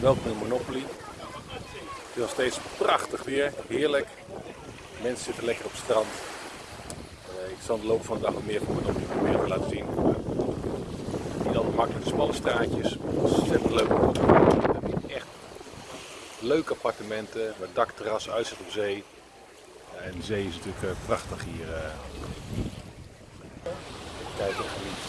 Welkom in Monopoly. Het is nog steeds prachtig weer, heerlijk. Mensen zitten lekker op het strand. Uh, ik zal de loop van de dag meer van Monopoly proberen te laten zien. Niet altijd makkelijk, smalle straatjes, ontzettend leuk. Echt leuke appartementen met dakterras, uitzicht op zee. En de zee is natuurlijk uh, prachtig hier. Uh. Kijk, geniet.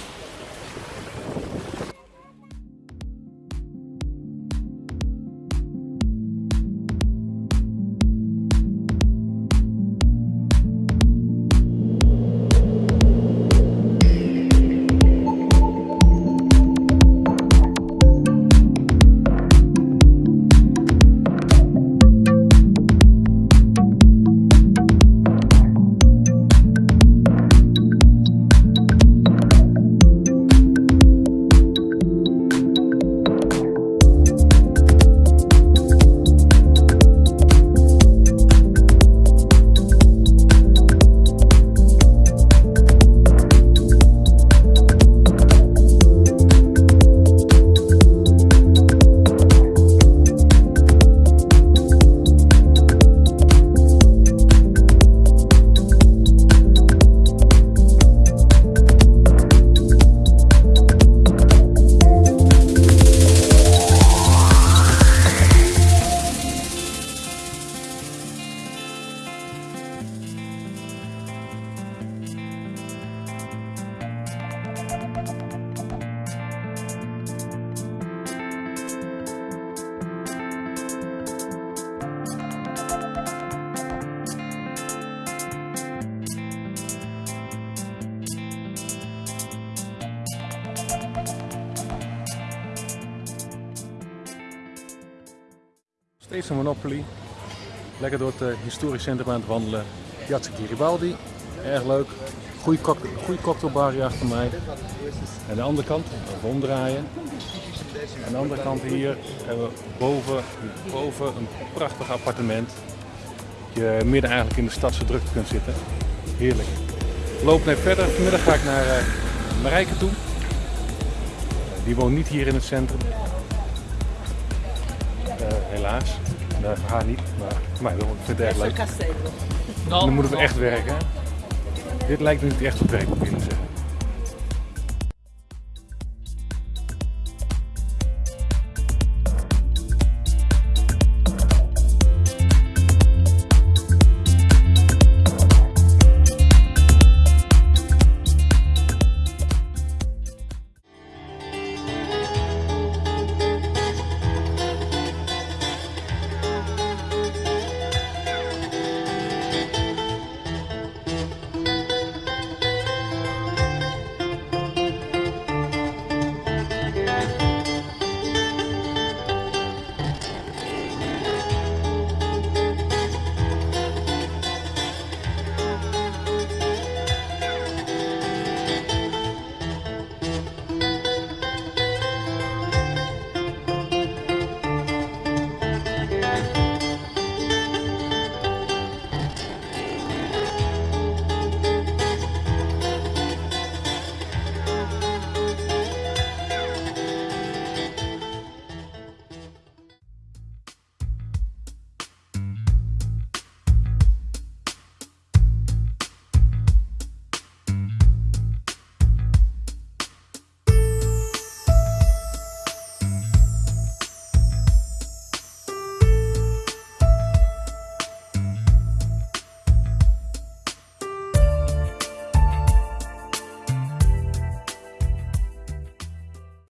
Een Monopoly. Lekker door het uh, historisch centrum aan het wandelen. Piazza Garibaldi, erg leuk. Goeie cocktailbar hier achter mij. En de andere kant, even omdraaien. Aan de andere kant hier hebben we boven, boven een prachtig appartement. Dat je midden eigenlijk in de stadse drukte kunt zitten. Heerlijk. Lopen even verder. Vanmiddag ga ik naar uh, Marijke toe. Die woont niet hier in het centrum. Helaas. Nou, haar niet, maar mij wel. Ik vind het erg leuk. Dan moeten we echt werken. Dit lijkt me niet echt op werk, moet ik zeggen.